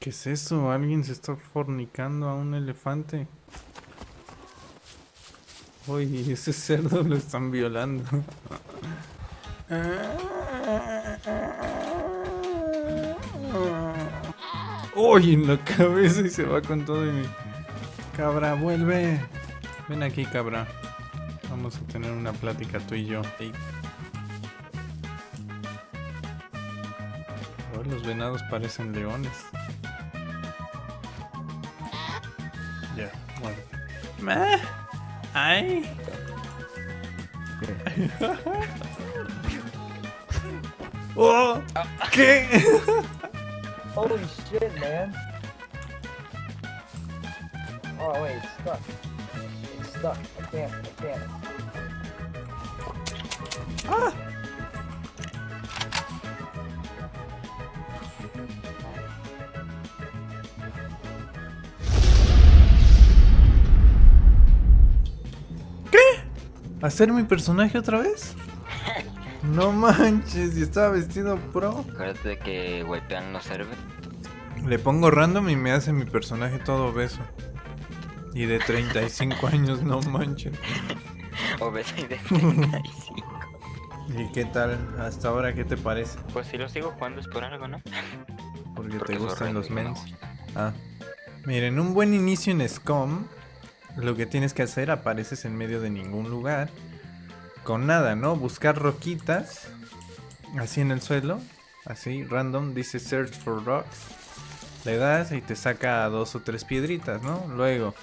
¿Qué es eso? ¿Alguien se está fornicando a un elefante? Uy, ese cerdo lo están violando. Uy, en la cabeza y se va con todo y. Cabra, vuelve. Ven aquí, cabra. Vamos a tener una plática tú y yo. Los venados parecen leones. Bueno. I. ¡Oh! ¿Qué? Holy shit, man. Oh, wait, it's stuck. It's stuck. I can't, I can't. ¡Ah! ¿Hacer mi personaje otra vez? No manches, y estaba vestido pro. Acuérdate de que golpean los servers. Le pongo random y me hace mi personaje todo obeso. Y de 35 años, no manches. Obeso y de 35. ¿Y qué tal? Hasta ahora, ¿qué te parece? Pues si lo sigo jugando es por algo, ¿no? Porque, Porque te gustan los no mens. Ah. Miren, un buen inicio en SCOM. Lo que tienes que hacer, apareces en medio de ningún lugar. Con nada, ¿no? Buscar roquitas. Así en el suelo. Así, random. Dice search for rocks. Le das y te saca dos o tres piedritas, ¿no? Luego.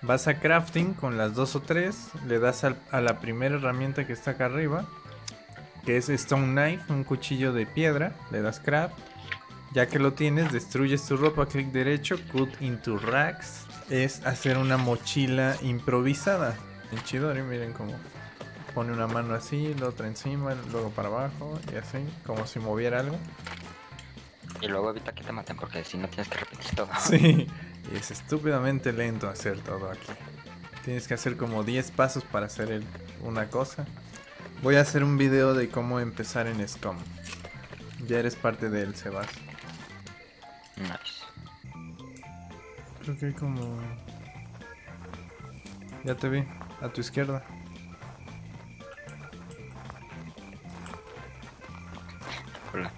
Vas a crafting con las dos o tres. Le das a la primera herramienta que está acá arriba. Que es Stone Knife, un cuchillo de piedra. Le das craft. Ya que lo tienes, destruyes tu ropa, clic derecho, cut into racks. Es hacer una mochila improvisada. En Chidori, miren cómo pone una mano así, la otra encima, luego para abajo y así, como si moviera algo. Y luego evita que te maten porque si no tienes que repetir todo. Sí, y es estúpidamente lento hacer todo aquí. Tienes que hacer como 10 pasos para hacer el- una cosa. Voy a hacer un video de cómo empezar en SCOM. Ya eres parte de él, Sebas. Nice. Creo que hay como... Ya te vi, a tu izquierda. Hola.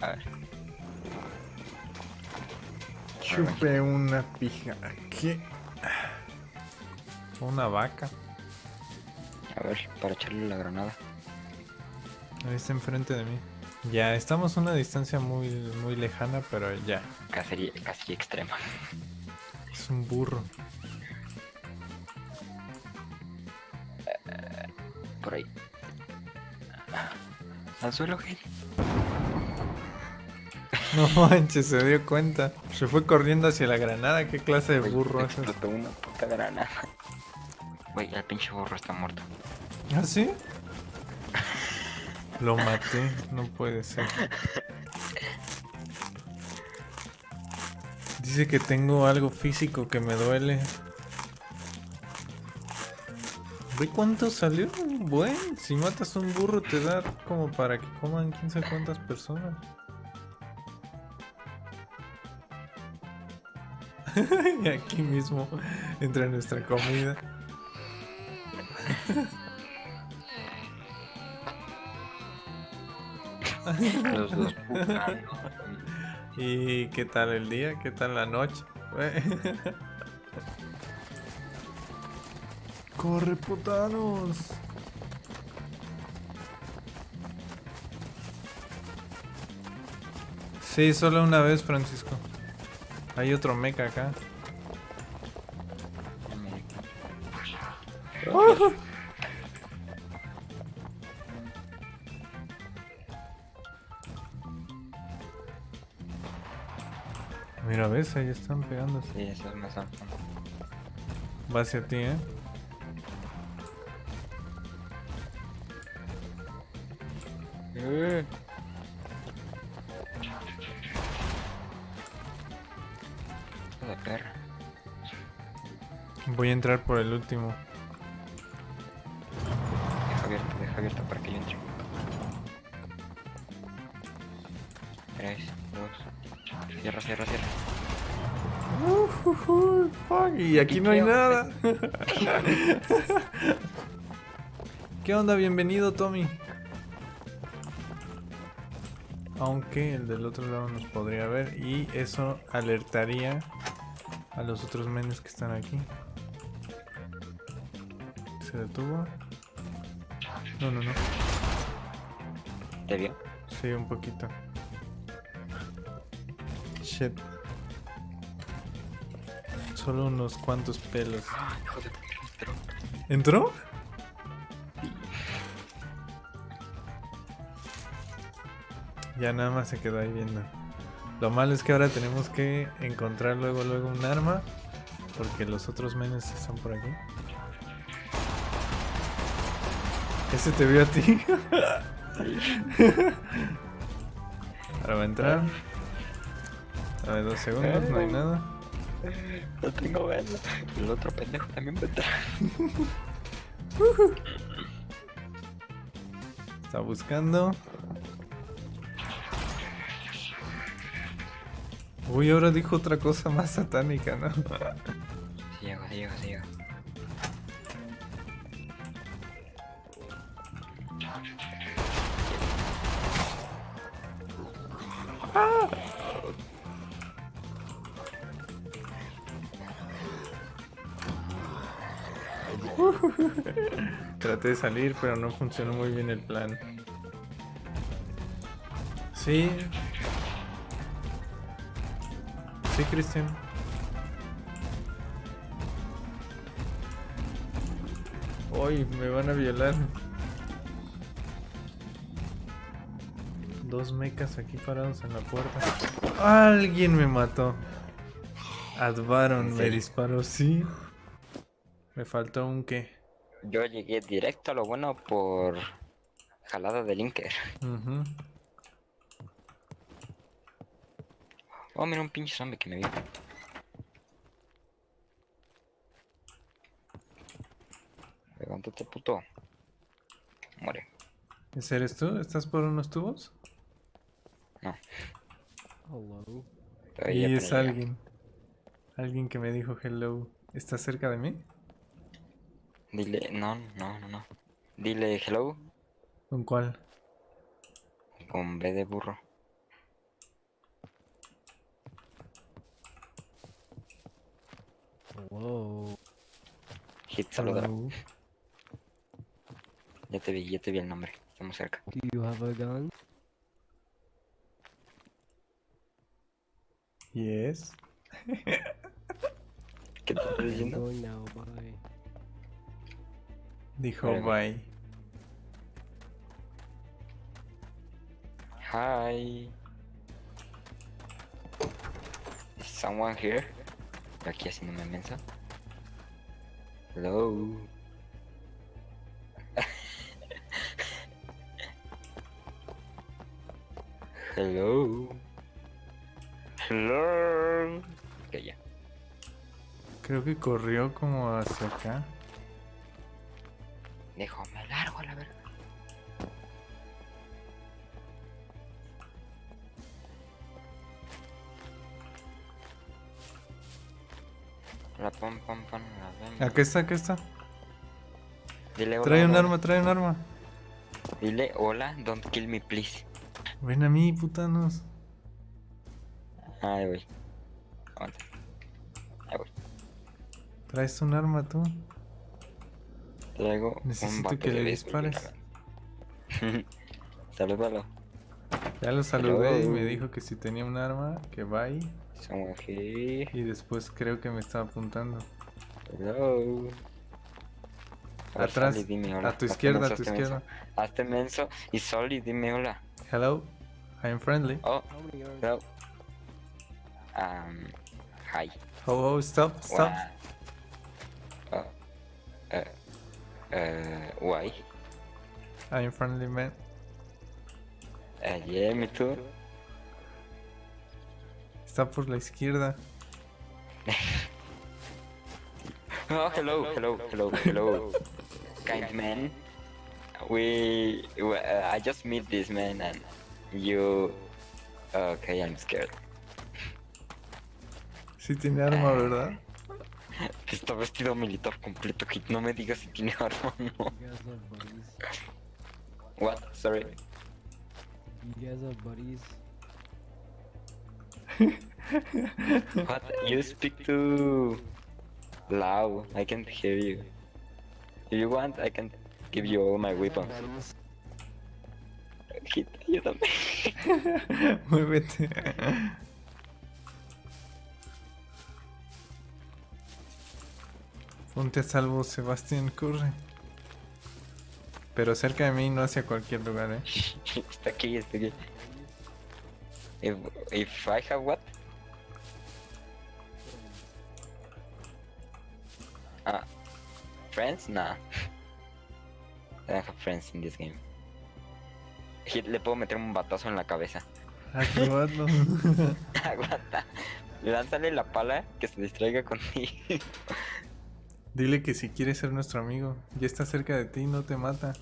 A ver. Chupe una pija. ¿Qué? Una vaca. A ver, para echarle la granada. Ahí está enfrente de mí. Ya, estamos a una distancia muy, muy lejana, pero ya. Cacería, casi extrema. Es un burro. Por ahí. Al suelo, Gil. No manches, se dio cuenta. Se fue corriendo hacia la granada. ¿Qué clase de burro es? Explotó una puta granada. Güey, el pinche burro está muerto. ¿Ah, sí? Lo maté, no puede ser. Dice que tengo algo físico que me duele. ¿Ve cuánto salió? Bueno, si matas un burro te da como para que coman quién sabe cuántas personas. y aquí mismo entra nuestra comida. Los dos. ¿Y qué tal el día? ¿Qué tal la noche? ¡Corre, putanos! Sí, solo una vez, Francisco. Hay otro mecha acá. Mira, ves, ahí están pegándose. Sí, eso es más alto. Va hacia ti, ¿eh? Eh. De perra. Voy a entrar por el último. Y aquí no hay nada. ¿Qué onda? Bienvenido, Tommy. Aunque el del otro lado nos podría ver y eso alertaría a los otros menes que están aquí. ¿Se detuvo? No, no, no. ¿Te vio? Sí, un poquito. Shit. Solo unos cuantos pelos. Hijo de puta, ¿Entró? Ya nada más se quedó ahí viendo. Lo malo es que ahora tenemos que encontrar luego luego un arma. Porque los otros menes están por aquí. Ese te vio a ti. Ahora va a entrar. A ver, dos segundos, no hay nada. No tengo verlo. El otro pendejo también entrar. Está buscando. Uy, ahora dijo otra cosa más satánica, ¿no? Sí llego, sí Traté de salir, pero no funcionó muy bien el plan. Sí. Sí, Cristian. Hoy me van a violar. Dos mecas aquí parados en la puerta. Alguien me mató. Advaron ¿En me disparó, sí. Me faltó un qué. Yo llegué directo a lo bueno por jalada de Linker. Ujú. Oh, mira un pinche zombie que me vio. Levántate, puto. Muere. ¿Ese eres tú? ¿Estás por unos tubos? Hello. Pero Y es alguien. Alguien que me dijo hello. ¿Está cerca de mí? Dile, no, no, no, no. Dile hello ¿Con cuál? con B de burro. Hello. Hit, saludar. Hello. Ya te vi, ya te vi el nombre. Estamos cerca. Do you have a gun? Yes. ¿Qué te I'm diciendo? Dijo bye. Hi. Is someone here? Aquí haciéndome mensa. Hello. Hello. Hello. Ok, ya. Creo que corrió como hacia acá. Dijo, me largo a la verga. La pom pom pom, la. Acá está, acá está. Dile hola, Trae un hola, arma, trae un arma. Dile hola, don't kill me please. Ven a mí, putanos. Ahí voy. Aguanta. Ahí voy. Traes un arma tú. Traigo Necesito que le dispares. Salúdalo. Ya lo saludé y me dijo que si tenía un arma, que here. Y después creo que me estaba apuntando. Hello. Atrás, Soli, dime hola. a tu izquierda, a tu menso. izquierda. Hazte menso y Soli, dime hola. Hello, I'm friendly. Oh, hello. Um, hi. Oh, oh, stop, stop. Wow. Uh, why? I'm friendly, man. Uh, yeah, me too. Está por la izquierda. Oh, hello, hello, hello, hello. kind man. We, we uh, I just meet this man and you. Okay, I'm scared. Sí tiene arma, ¿verdad? Está vestido militar completo, Hit. No me digas si tiene arma o no. What? Sorry. You guys have buddies. What? You speak too loud. I can't hear you. If you want, I can give you all my weapons. Hit, ayúdame. Muévete. Ponte a salvo, Sebastián, corre. Pero cerca de mí, no hacia cualquier lugar, eh. está aquí, está aquí. If, if I have what? Ah, friends? Nah. I don't have friends in this game. Hit, le puedo meter un batazo en la cabeza. Aguanta. Lánzale la pala que se distraiga contigo. Dile que si quiere ser nuestro amigo, ya está cerca de ti, no te mata.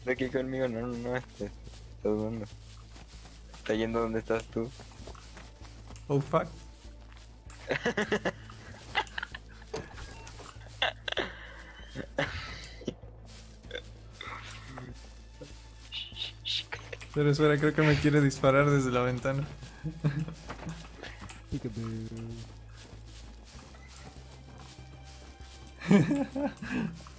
Está aquí conmigo, no, no, no, este, está dudando. Está yendo donde estás tú. Oh fuck. Pero espera, creo que me quiere disparar desde la ventana.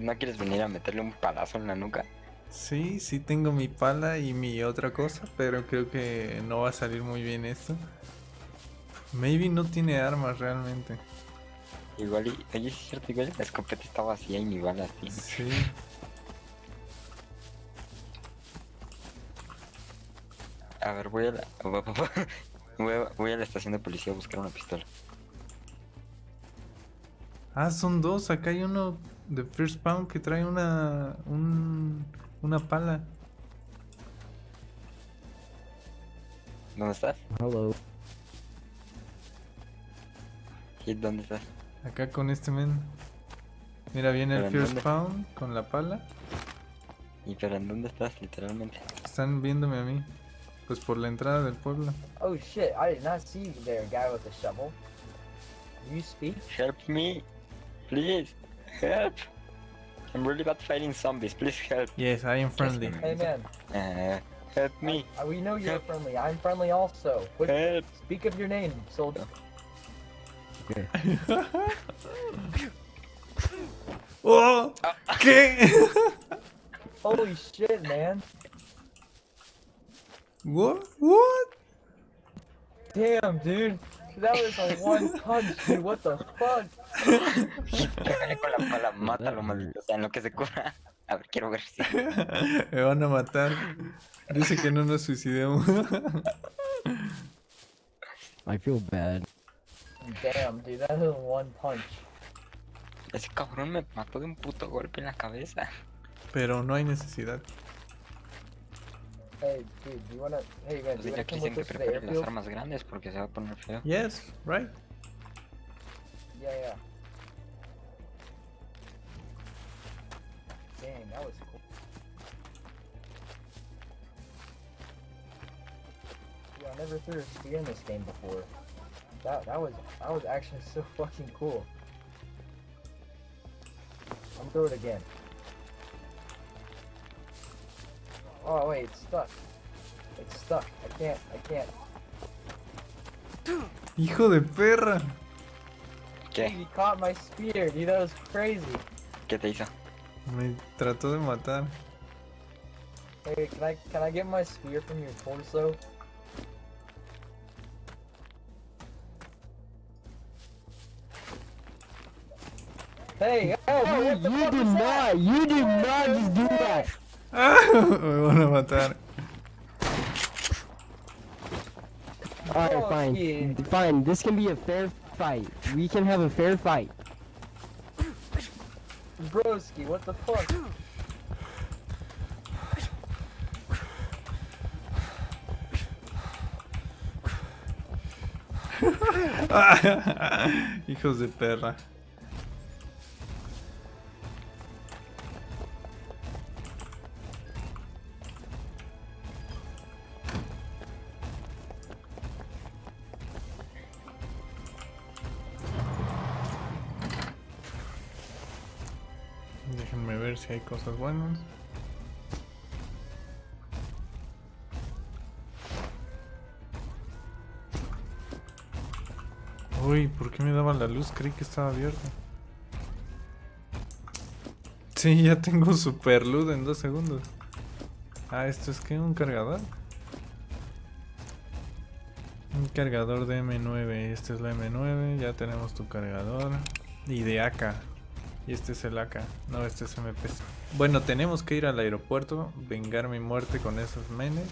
¿No quieres venir a meterle un palazo en la nuca? Sí, sí tengo mi pala y mi otra cosa, pero creo que no va a salir muy bien esto. Maybe no tiene armas realmente. Igual y... Oye, es cierto, igual la escopeta está vacía y ni balas tiene. Sí. A ver, voy a la... Voy a, voy a la estación de policía a buscar una pistola. Ah, son dos. Acá hay uno de First Pound que trae una. Un, una pala. ¿Dónde estás? Hello. Hit, ¿dónde estás? Acá con este men. Mira, viene el ¿Pero en First dónde? Pound con la pala. ¿Y pero en dónde estás, literalmente? Están viéndome a mí. Pues por la entrada del pueblo. Oh shit, I did not see you there, guy with the shovel. You speak? Help me! Please! Help! I'm really bad fighting zombies, please help! Yes, I am friendly. Hey man, Uh, help me! uh, we know you're Help. friendly. I'm friendly also. What, Help! speak of your name, soldier. Okay. ¡Oh! ¿Qué? Holy shit, man. What? What? Damn, dude. That was a one punch, dude. What the fuck? Pégale con la pala, mátalo, maldito sea, en lo que se cura. A ver, quiero ver si... Me van a matar. Dice que no nos suicidemos. I feel bad. Damn, dude. That was one punch. Ese cabrón me mató de un puto golpe en la cabeza. Pero no hay necesidad. Hey, dude, do you wanna? Hey, man, Pues do you dile wanna come with us to the prepare las armas grandes porque se va a poner feo. Yes, right. Yeah, yeah. Dang, that was cool. Yeah, I never threw a spear in this game before. That that was that was actually so fucking cool. I'm gonna throw it again. Oh wait, it's stuck. It's stuck. I can't. I can't. Hijo de perra. ¿Qué? He caught my spear, dude. That was crazy. ¿Qué te hizo? Me trató de matar. Hey, can I can I get my spear from your torso? Hey, oh, You, you did not. You did not just do that. Me van a matar. All right, Oh, fine, yeah. fine. This can be a fair fight. We can have a fair fight. Broski, what the fuck? Hijos de perra. Si hay cosas buenas. Uy, ¿por qué me daba la luz? Creí que estaba abierta. Sí, ya tengo super luz en dos segundos. Ah, ¿esto es que ¿Un cargador? Un cargador de M9. Este es la M9. Ya tenemos tu cargador. Y de AK. Y este es el AK. No, este es MPC. Bueno, tenemos que ir al aeropuerto. Vengar mi muerte con esos menes.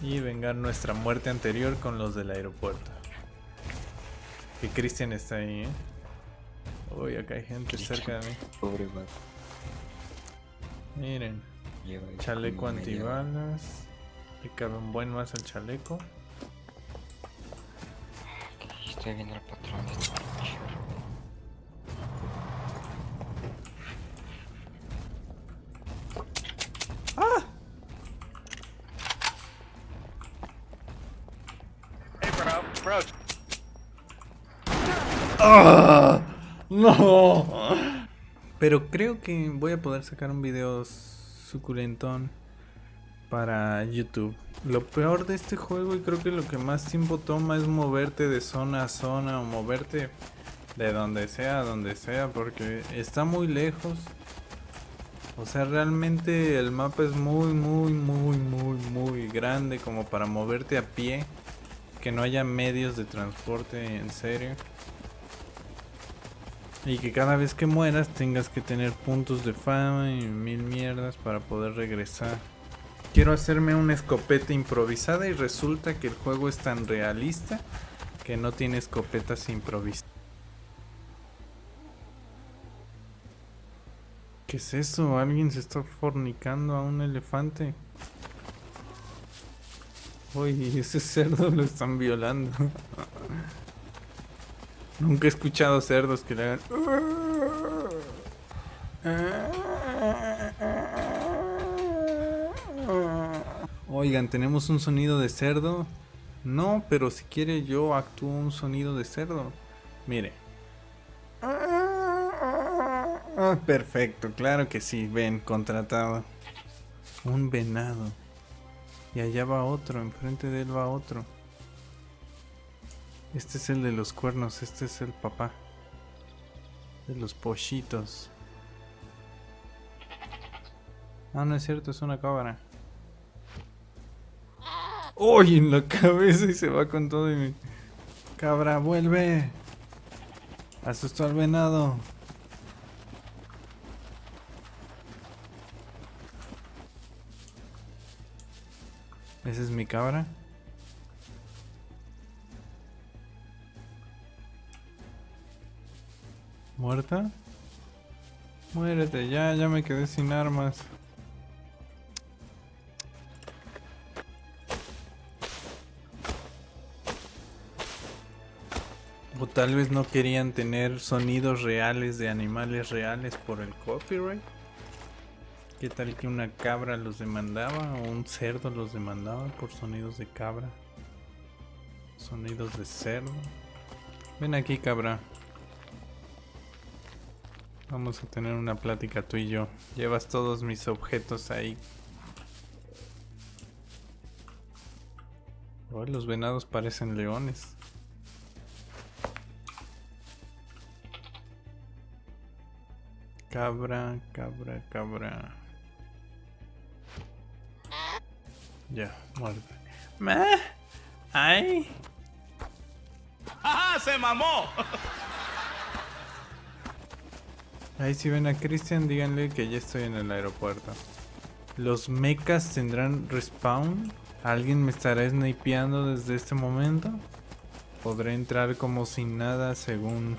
Y vengar nuestra muerte anterior con los del aeropuerto. Que Christian está ahí, ¿eh? Uy, acá hay gente cerca de mí. Pobre vato. Miren, chaleco antibalas. Le cabe un buen más al chaleco. Estoy viendo el patrón de ¡Ah! ¡No! Pero creo que voy a poder sacar un video suculentón para YouTube. Lo peor de este juego y creo que lo que más tiempo toma es moverte de zona a zona o moverte de donde sea a donde sea porque está muy lejos. O sea, realmente el mapa es muy, muy, muy, muy, muy grande como para moverte a pie. Que no haya medios de transporte en serio. Y que cada vez que mueras tengas que tener puntos de fama y mil mierdas para poder regresar. Quiero hacerme una escopeta improvisada y resulta que el juego es tan realista que no tiene escopetas improvisadas. ¿Qué es eso? ¿Alguien se está fornicando a un elefante? Uy, ese cerdo lo están violando. Nunca he escuchado cerdos que le hagan. Oigan, ¿tenemos un sonido de cerdo? No, pero si quiere yo actúo un sonido de cerdo. Mire. Perfecto, claro que sí, ven, contratado. Un venado. Y allá va otro, enfrente de él va otro. Este es el de los cuernos, este es el papá. De los pollitos. Ah, no es cierto, es una cabra. ¡Uy! En la cabeza y se va con todo y mi... Cabra, vuelve. Asustó al venado. ¿Esa es mi cabra? ¿Muerta? Muérete, ya, ya me quedé sin armas. O tal vez no querían tener sonidos reales de animales reales por el copyright. ¿Qué tal que una cabra los demandaba o un cerdo los demandaba por sonidos de cabra? Sonidos de cerdo. Ven aquí, cabra. Vamos a tener una plática tú y yo. Llevas todos mis objetos ahí. Los venados parecen leones. Cabra, cabra, cabra. Ya, muerte. ¿Me? ¡Ay! ¡Ajá! ¡Se mamó! Ahí si ven a Christian, díganle que ya estoy en el aeropuerto. ¿Los mechas tendrán respawn? ¿Alguien me estará snipeando desde este momento? ¿Podré entrar como sin nada según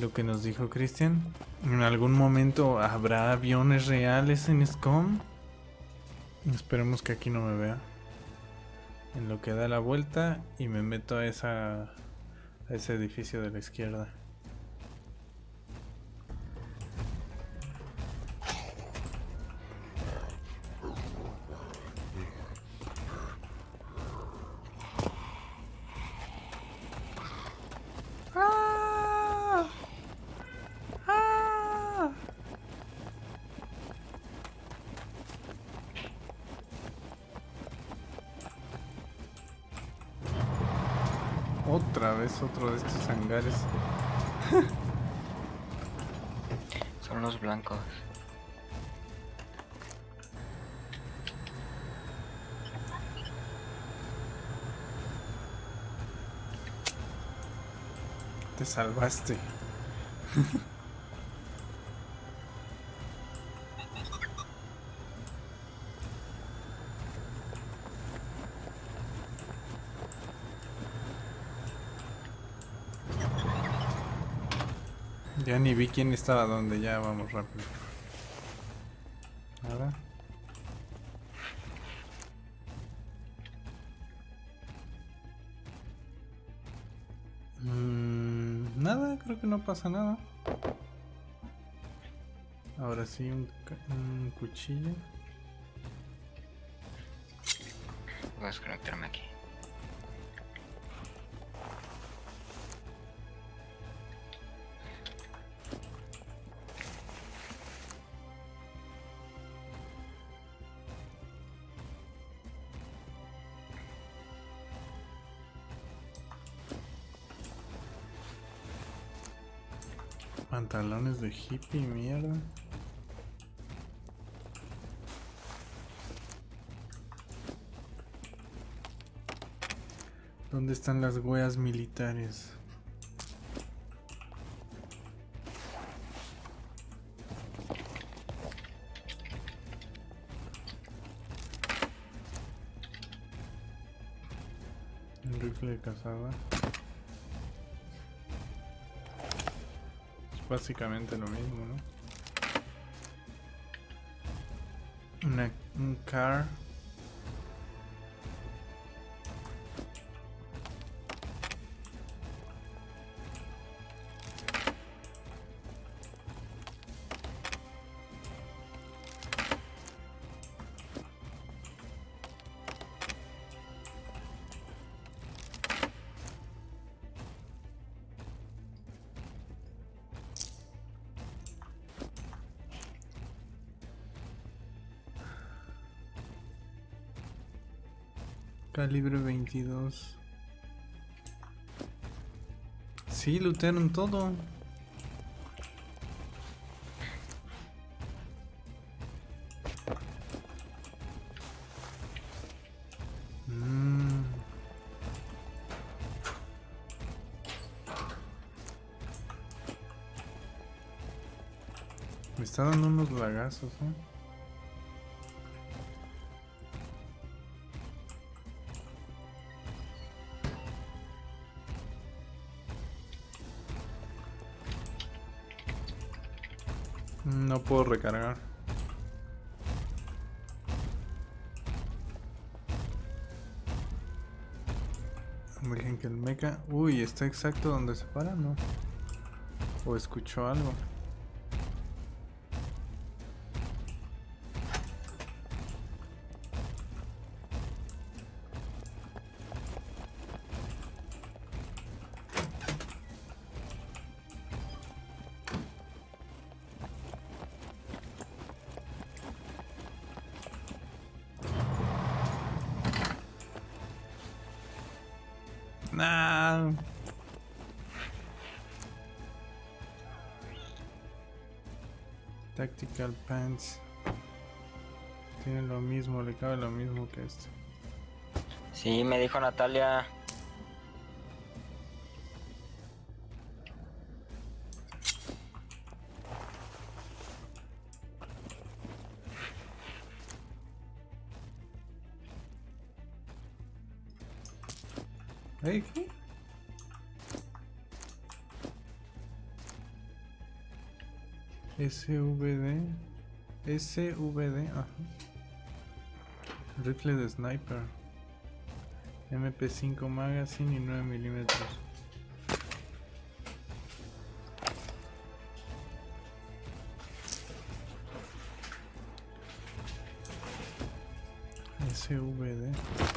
lo que nos dijo Christian? ¿En algún momento habrá aviones reales en SCOM? Esperemos que aquí no me vea. En lo que da la vuelta y me meto a, esa, a ese edificio de la izquierda. Salvaste. Ya ni vi quién estaba donde, ya vamos rápido. No pasa nada. Ahora sí, un, un cuchillo. Voy a desconectarme aquí. Pantalones de hippie, mierda. ¿Dónde están las weas militares? Un rifle de cazada. Básicamente lo mismo, ¿no? Un car. Calibre 22. Sí, lootearon todo. Mm. Me está dando unos lagazos, ¿eh? Puedo recargar. Dejen que el mecha... Uy, está exacto donde se para, ¿no? O escuchó algo. Tactical Pants. Tiene lo mismo, le cabe lo mismo que este. Sí, me dijo Natalia. SVD. SVD, ajá. Rifle de sniper. MP5 magazine y 9 milímetros. SVD.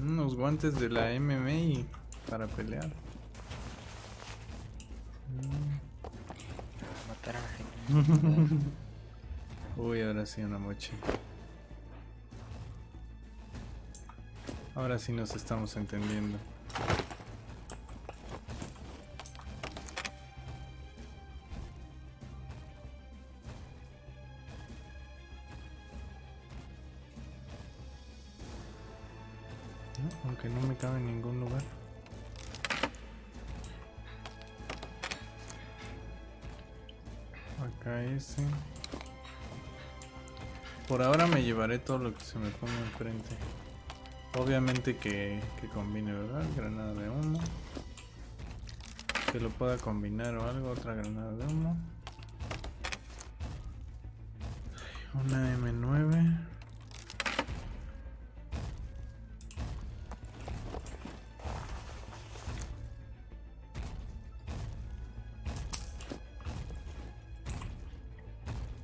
Unos guantes de la MMA para pelear. Mm. Matar a la gente. Uy, ahora sí una mochi. Ahora sí nos estamos entendiendo. Llevaré todo lo que se me ponga enfrente. Obviamente que, que combine, ¿verdad? Granada de humo. Que lo pueda combinar o algo, otra granada de humo. Una M9.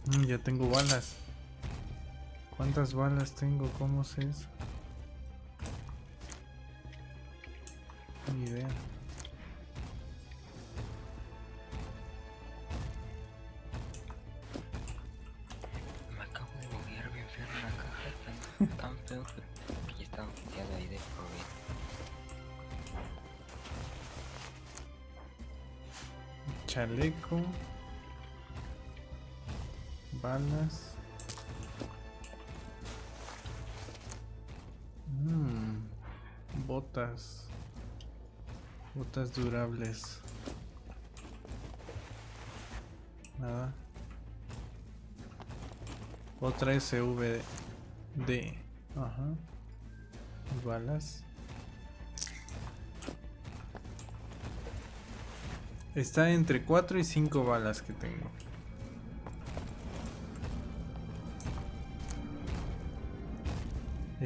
Mm, ya tengo balas. ¿Cuántas balas tengo? ¿Cómo sé eso? Ni idea. Me acabo de buguear bien feo en la caja. Tan, tan feo que, ya estaba oficiado ahí de vida. Chaleco. Balas. Botas. Durables. Nada. Otra SVD. Ajá. Balas. Está entre 4 y 5 balas que tengo.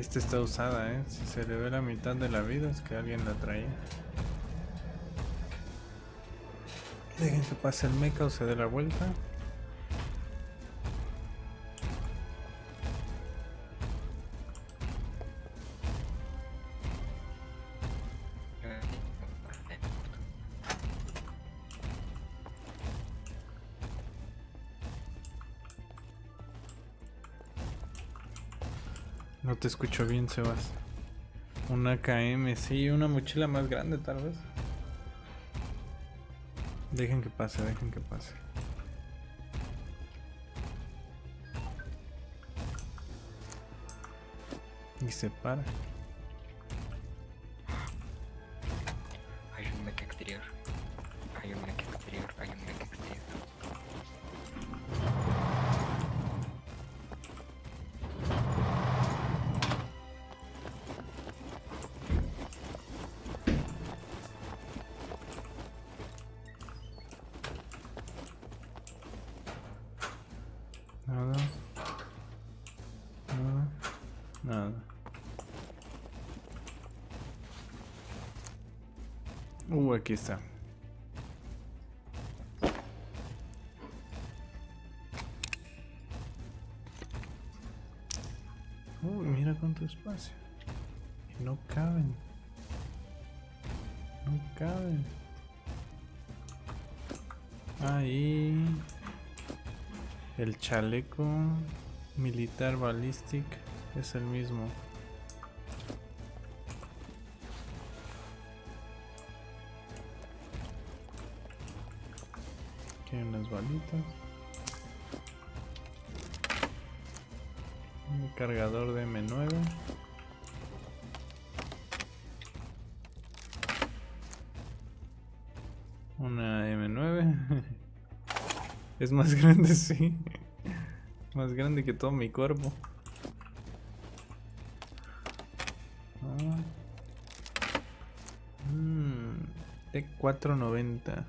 Esta está usada, ¿eh? Si se le ve la mitad de la vida es que alguien la traía. Dejen que pase el mecha o se dé la vuelta. Escucho bien, Sebas. Una KM, sí, una mochila más grande tal vez. Dejen que pase, dejen que pase. Y se para. Hay un mecha exterior. Hay un mecha exterior. Hay un mecha Uh, aquí está. Uy, mira cuánto espacio. Y no caben. No caben. Ahí. El chaleco militar ballistic es el mismo. Un cargador de M9. Una M9. Es más grande, sí. Más grande que todo mi cuerpo. Ah. Mm, T490.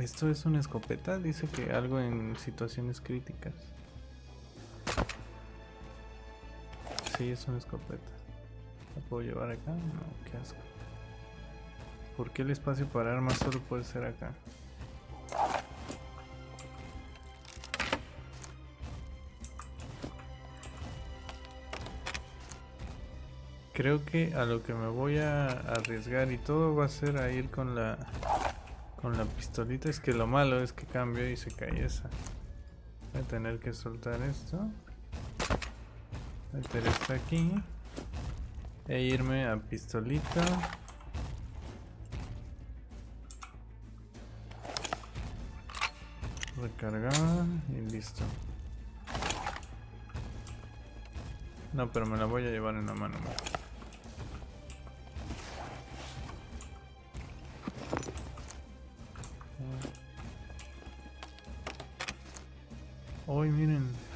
Esto es una escopeta, dice que algo en situaciones críticas. Sí, es una escopeta. ¿La puedo llevar acá? No, qué asco. ¿Por qué el espacio para armas solo puede ser acá? Creo que a lo que me voy a arriesgar y todo va a ser a ir con la con la pistolita. Es que lo malo es que cambio y se cae esa. Voy a tener que soltar esto. Meter esto aquí. E irme a pistolita. Recargar y listo. No, pero me la voy a llevar en la mano.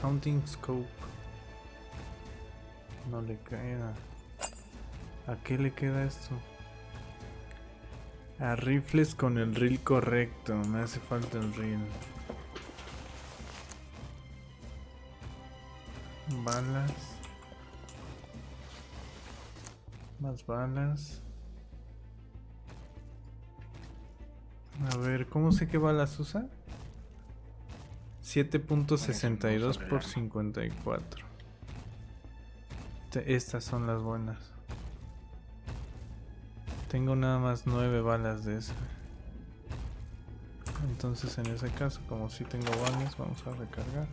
Hunting Scope. No le queda. ¿A qué le queda esto? A rifles con el reel correcto. Me hace falta el reel. Balas. Más balas. A ver, ¿cómo sé qué balas usa? 7.62 por 54. Te- Estas son las buenas. Tengo nada más 9 balas de esa. Entonces en ese caso, como si tengo balas, vamos a recargar.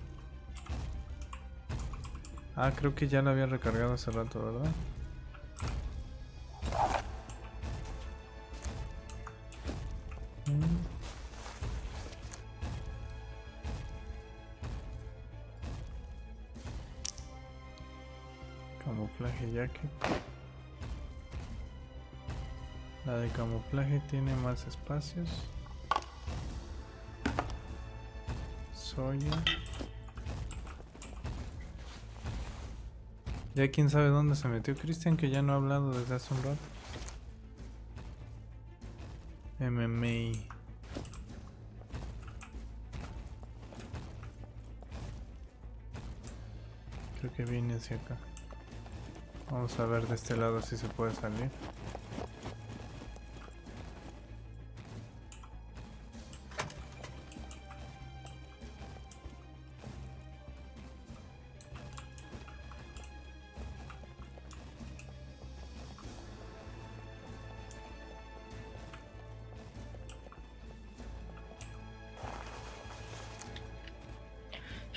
Ah, creo que ya la había recargado hace rato, ¿verdad? Camuflaje tiene más espacios. Soya. Ya quién sabe dónde se metió Cristian, que ya no ha hablado desde hace un rato. MMA. Creo que viene hacia acá. Vamos a ver de este lado si se puede salir.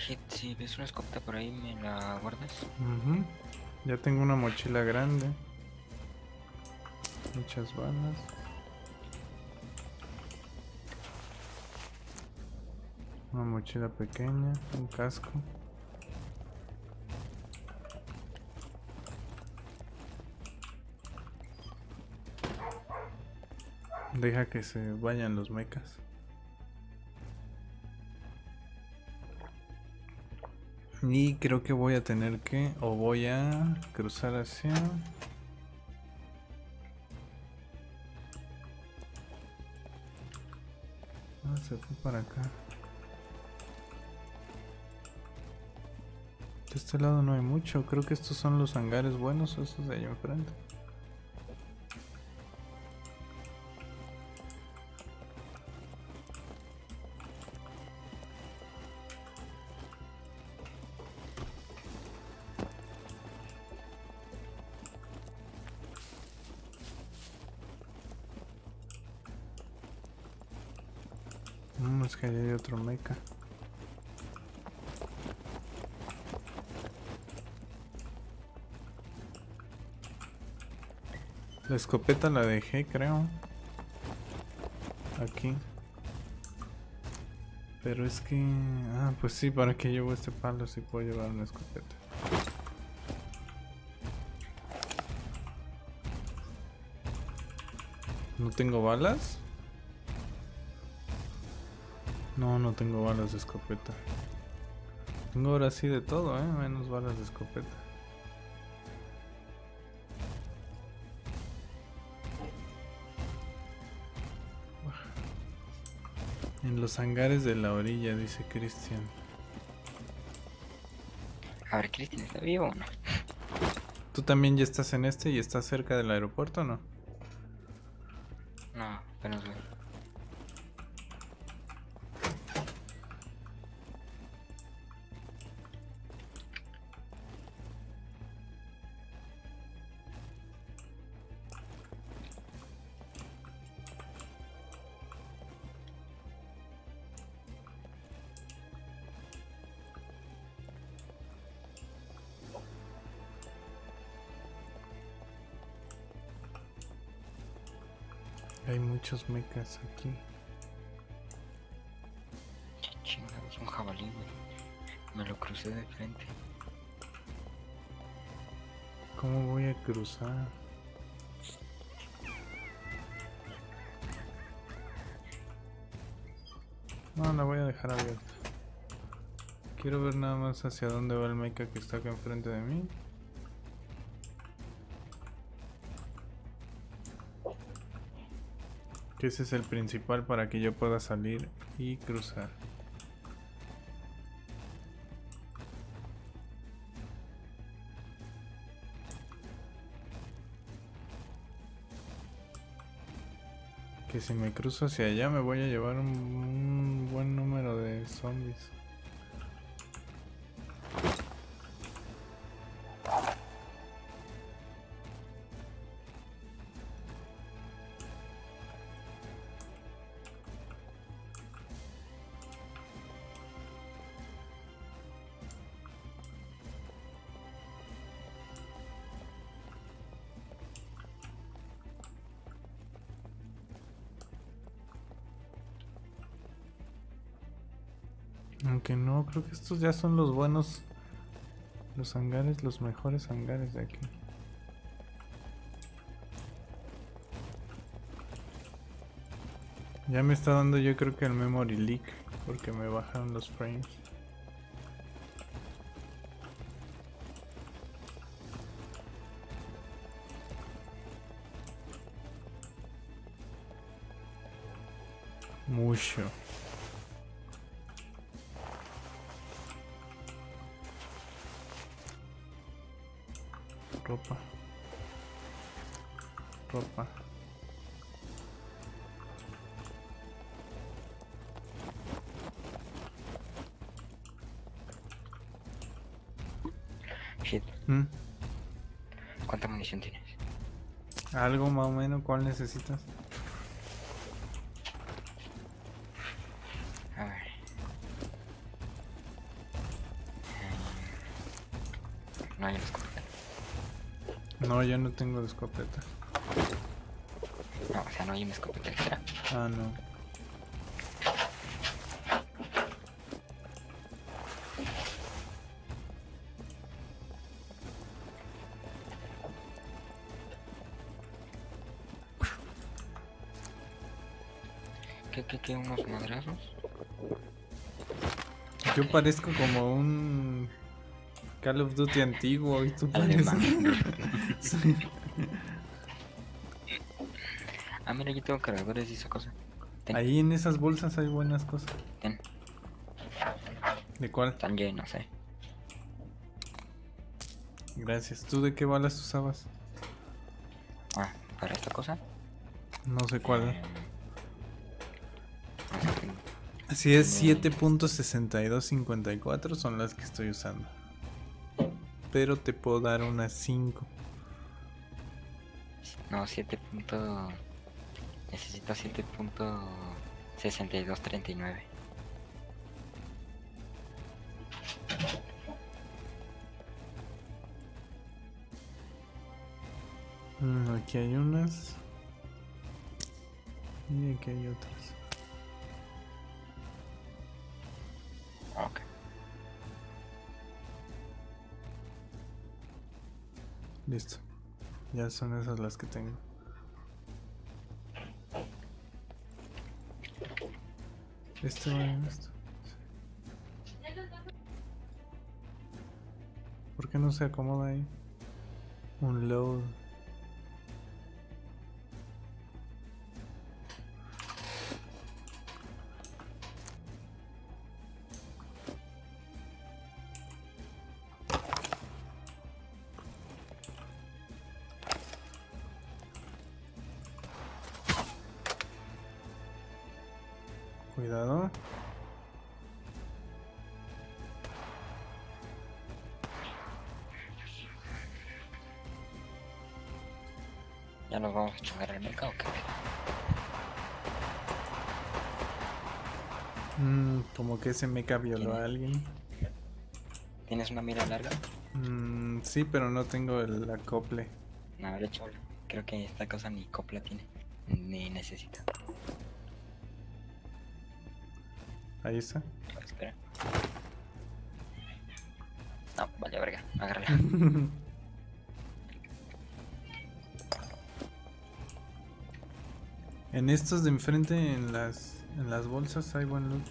Shit, si ves una escopeta por ahí, ¿me la guardas? Ujú. Ya tengo una mochila grande. Muchas balas. Una mochila pequeña, un casco. Deja que se vayan los mecas. Y creo que voy a tener que, o voy a cruzar hacia... Ah, se fue para acá. De este lado no hay mucho, creo que estos son los hangares buenos, esos de allá enfrente. La escopeta la dejé, creo. Aquí. Pero es que... Ah, pues sí, ¿para qué llevo este palo si puedo llevar una escopeta? ¿No tengo balas? No, no tengo balas de escopeta. Tengo ahora sí de todo, ¿eh? Menos balas de escopeta. En los hangares de la orilla, dice Cristian. A ver, Cristian, ¿está vivo o no? ¿Tú también ya estás en este y estás cerca del aeropuerto o no? No, mechas aquí. Chingados, un jabalí, güey. Me lo crucé de frente. ¿Cómo voy a cruzar? No, la voy a dejar abierta. Quiero ver nada más hacia dónde va el mecha que está acá enfrente de mí. Que ese es el principal para que yo pueda salir y cruzar. Que si me cruzo hacia allá me voy a llevar un, un buen número de zombies. Creo que estos ya son los buenos. Los hangares, los mejores hangares de aquí. Ya me está dando yo creo que el memory leak. Porque me bajaron los frames. Mucho. Ropa ropa Shit. ¿Mm? ¿Cuánta munición tienes? algo más o menos cuál necesitas yo no tengo de escopeta No, o sea, no hay una escopeta extra. ah no ¿Qué, qué, qué? ¿Unos madrazos? yo parezco como un Call of Duty antiguo y tú Alemán. Sí. Ah, mira, yo tengo cargadores y esa cosa. Ten, ahí en esas bolsas hay buenas cosas ten. de cuál Están llenos, eh. gracias tú de qué balas usabas Ah, para esta cosa. no sé cuál eh, Si es 7.6254 son las que estoy usando. Pero te puedo dar unas 5. No, 7 punto... Necesito 7.6239. Mm, aquí hay unas. Y aquí hay otras. Listo. Ya son esas las que tengo. Esto va esto. ¿Por qué no se acomoda ahí? Un load. ¿Ya nos vamos a chingar el mercado o qué? Mm, como que ese mecha violó a alguien. ¿Tienes una mira larga? Mm, sí, pero no tengo el acople. No, de hecho, creo que esta cosa ni copla tiene. Ni necesito. Ahí está. Espera. No, vale, verga. Agárrala. en estos de enfrente, en las, en las bolsas, hay buen loot.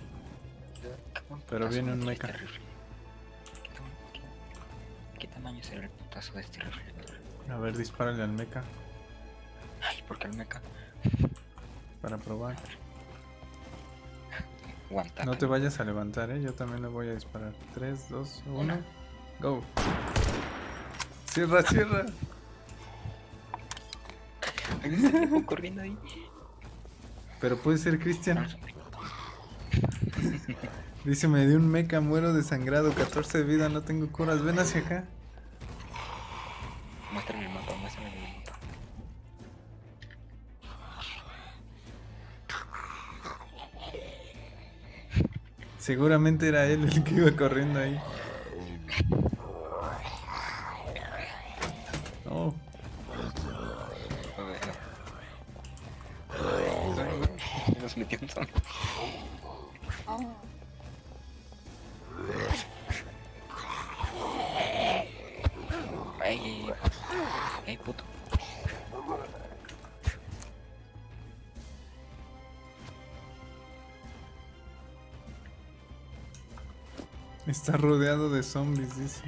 Pero viene un mecha. ¿Qué, tamaño- será el putazo de este rifle? A ver, dispárale al mecha Ay, ¿por qué el mecha? para probar. Tap. No te vayas a levantar, eh. Yo también le voy a disparar. 3, 2, 1. Una. Go. Cierra, cierra. Corriendo ahí. Pero puede ser Cristian. Dice, me dio un meca, muero desangrado, 14 de vida, no tengo curas. Ven hacia acá. Muéstrame el mapa, muéstrame el mapa. Seguramente era él el que iba corriendo ahí. Ay, ay, puto. está rodeado de zombies, dice.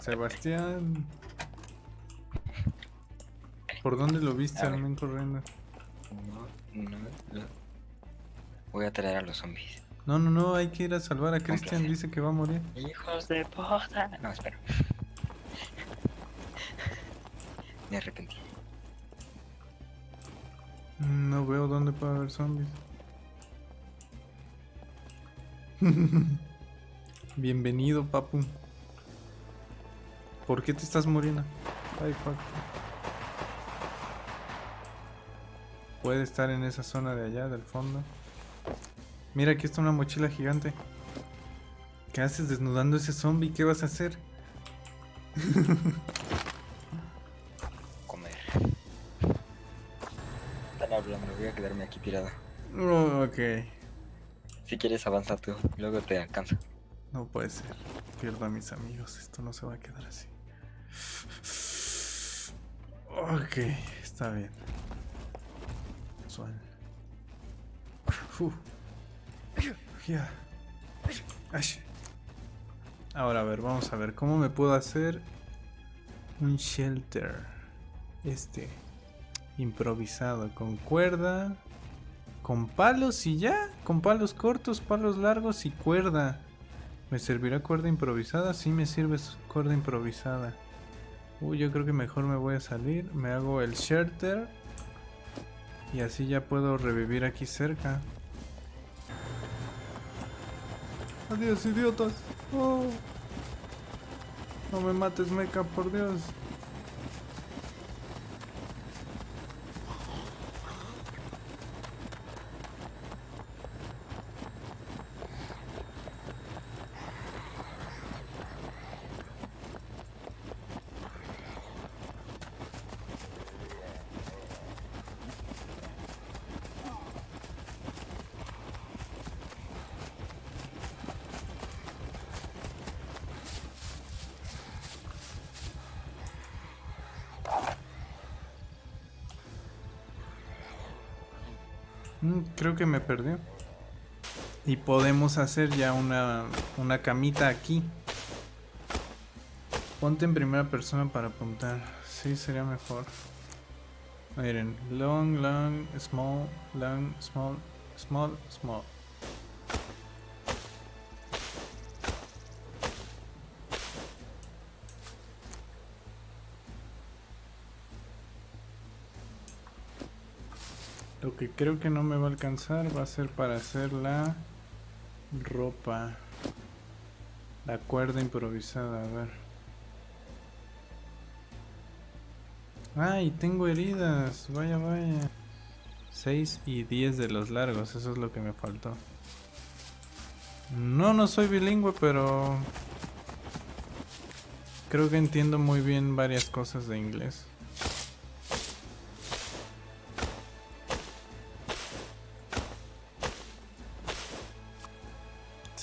Sebastián. ¿Por dónde lo viste A al Voy a traer a los zombies. No, no, no, hay que ir a salvar a Cristian, placer. dice que va a morir. Hijos de puta. No, espera. Me arrepentí. No veo dónde puede haber zombies. Bienvenido, papu. ¿Por qué te estás muriendo? Ay, fuck. Puede estar en esa zona de allá, del fondo. Mira, aquí está una mochila gigante. ¿Qué haces desnudando ese zombie? ¿Qué vas a hacer? Comer. Están hablando, voy a quedarme aquí tirado. Oh, ok. Si quieres avanza tú, luego te alcanzo. No puede ser. Pierdo a mis amigos. Esto no se va a quedar así. Ok, está bien. Suave. Uf. Ahora, a ver, vamos a ver. ¿Cómo me puedo hacer un shelter? Este. Improvisado. Con cuerda. Con palos y ya. Con palos cortos, palos largos y cuerda. ¿Me servirá cuerda improvisada? Sí, me sirve cuerda improvisada. Uy, yo creo que mejor me voy a salir. Me hago el shelter. Y así ya puedo revivir aquí cerca. Adiós, idiotas. Oh. No me mates, meca, por Dios. Mm, creo me perdió. Y podemos hacer ya una, una camita aquí. Ponte en primera persona para apuntar. Sí, sería mejor. Miren, long, long, small, long, small, small, small. Que creo que no me va a alcanzar va a ser para hacer la ropa. La cuerda improvisada, a ver. Ay, tengo heridas. Vaya, vaya. 6 y 10 de los largos, eso es lo que me faltó. No, no soy bilingüe, pero... Creo que entiendo muy bien varias cosas de inglés.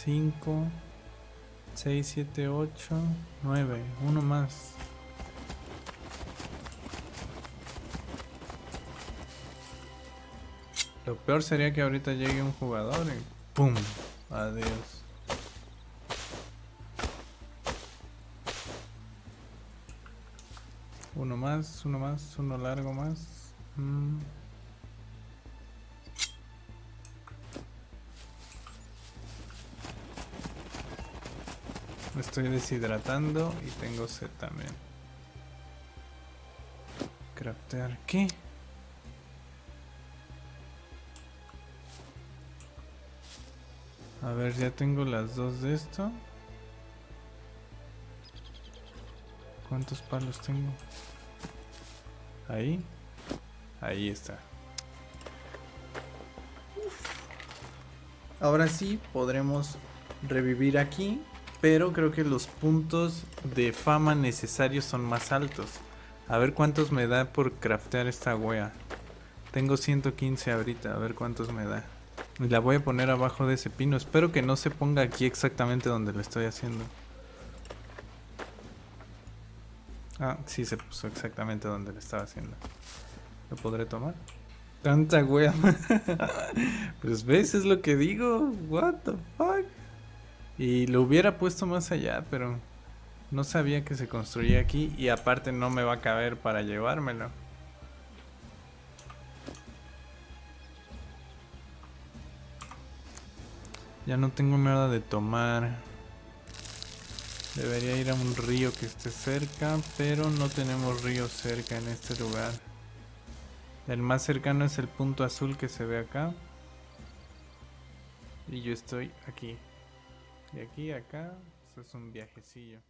5, 6, 7, 8, 9. Uno más. Lo peor sería que ahorita llegue un jugador y ¡pum! Adiós. Uno más, uno más, uno largo más. Mm. Me estoy deshidratando y tengo sed también. Craftear, ¿qué? A ver, ya tengo las dos de esto. ¿Cuántos palos tengo? Ahí. Ahí está. Ahora sí podremos revivir aquí. Pero creo que los puntos de fama necesarios son más altos. A ver cuántos me da por craftear esta wea. Tengo 115 ahorita, a ver cuántos me da. Y la voy a poner abajo de ese pino. Espero que no se ponga aquí exactamente donde lo estoy haciendo. Ah, sí se puso exactamente donde lo estaba haciendo. ¿Lo podré tomar? Tanta wea. pues ves, es lo que digo. What the fuck. Y lo hubiera puesto más allá, pero no sabía que se construía aquí y aparte no me va a caber para llevármelo. Ya no tengo nada de tomar. Debería ir a un río que esté cerca, pero no tenemos río cerca en este lugar. El más cercano es el punto azul que se ve acá. Y yo estoy aquí. De aquí a acá, eso es un viajecillo.